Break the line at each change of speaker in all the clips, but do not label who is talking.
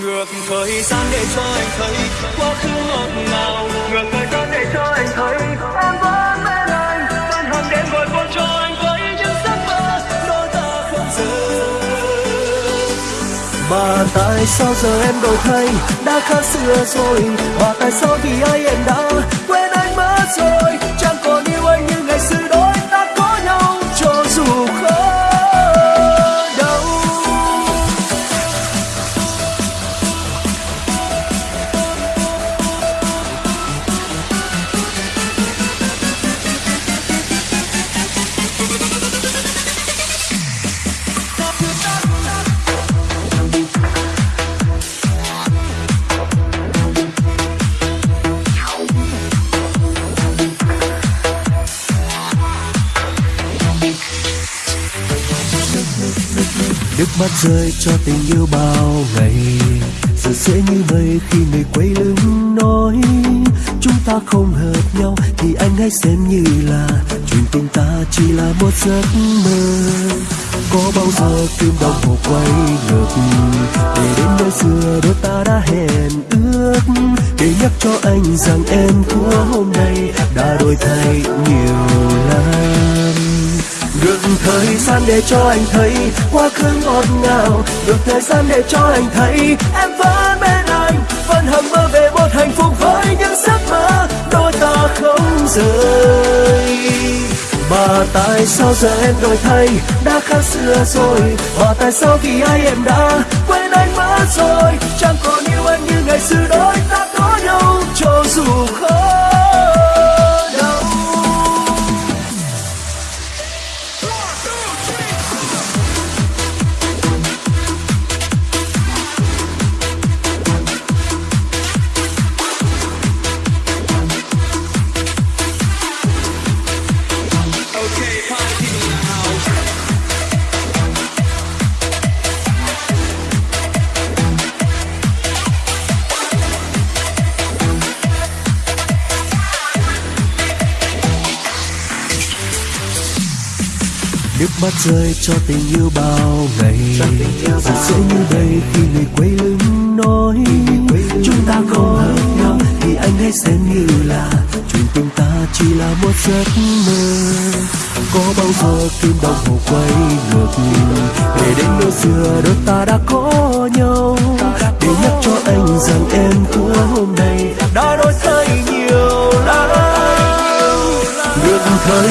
ngược thời gian để cho anh thấy quá khứ ngọt ngào. Ngược thời gian để cho anh thấy em vẫn bên anh. Vẫn hằng đêm gọi con cho anh với những giấc mơ đôi ta không rời.
Mà tại sao giờ em đổi thay? Đã khác xưa rồi. Mà tại sao vì ai em đã quên anh mất rồi? Chẳng Nước mắt rơi cho tình yêu bao ngày. Giờ sẽ như mây khi người quay lưng nói. Chúng ta không hợp nhau Thì anh hãy xem như là Chuyện tình ta chỉ là một giấc mơ. Có bao giờ kim đồng hồ quay ngược Để đến nơi xưa đôi ta đã hẹn ước? Để nhắc cho anh rằng em của hôm nay Đã đổi thay nhiều lắm được thời gian để cho anh thấy quá khứ ngọt ngào. Được thời gian để cho anh thấy em vẫn bên anh. Vẫn hằng mơ về một hạnh phúc với những giấc mơ đôi ta không rời. Mà tại sao giờ em đổi thay? Đã khác xưa rồi. Mà tại sao vì ai em đã quên anh mất rồi? Chẳng còn yêu anh như ngày xưa đôi ta có nhau, cho dù khó Nước mắt rơi cho tình yêu bao ngày. Giờ sẽ như đây khi người quay lưng nói. Chúng ta không hợp nhau Thì anh hãy xem như là Chuyện tình ta chỉ là một giấc mơ. Có bao giờ kim đồng hồ quay ngược Để đến nơi xưa đôi ta đã có nhau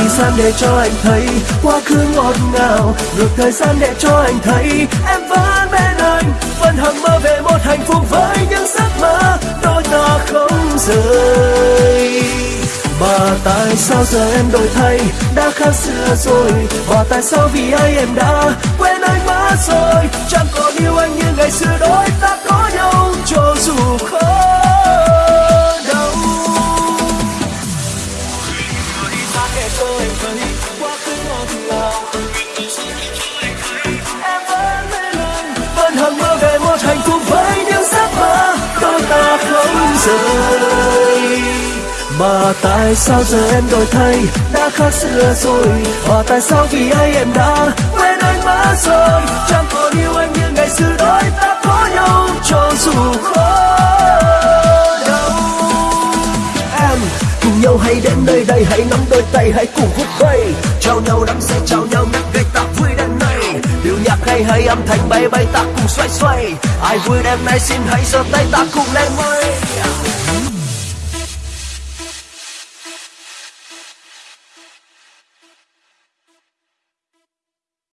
thời gian để cho anh thấy quá khứ ngọt ngào. Ngược thời gian để cho anh thấy em vẫn bên anh, Vẫn hằng mơ về một hạnh phúc với những giấc mơ đôi ta không rời. Mà tại sao giờ em đổi thay? Đã khác xưa rồi. Mà tại sao vì ai em đã quên anh mất rồi? Chẳng còn yêu anh như ngày xưa, đôi ta có nhau cho
vẫn
hằng mơ về một hạnh phúc với những giấc mơ đôi ta không rời mà tại sao giờ em đổi thay đã khác xưa rồi mà tại sao vì ai em đã quên anh mất rồi chẳng còn yêu anh như ngày xưa đôi ta có nhau cho dù khó nhau, hãy đến nơi đây, hãy nắm đôi tay, hãy cùng khúc bay Chào nhau nắm say, chào nhau nắm gây ta vui đêm nay. Điệu nhạc hay hay, âm thanh bay bay, ta cùng xoay xoay. Ai vui đêm nay, xin hãy giơ tay, ta cùng lên mây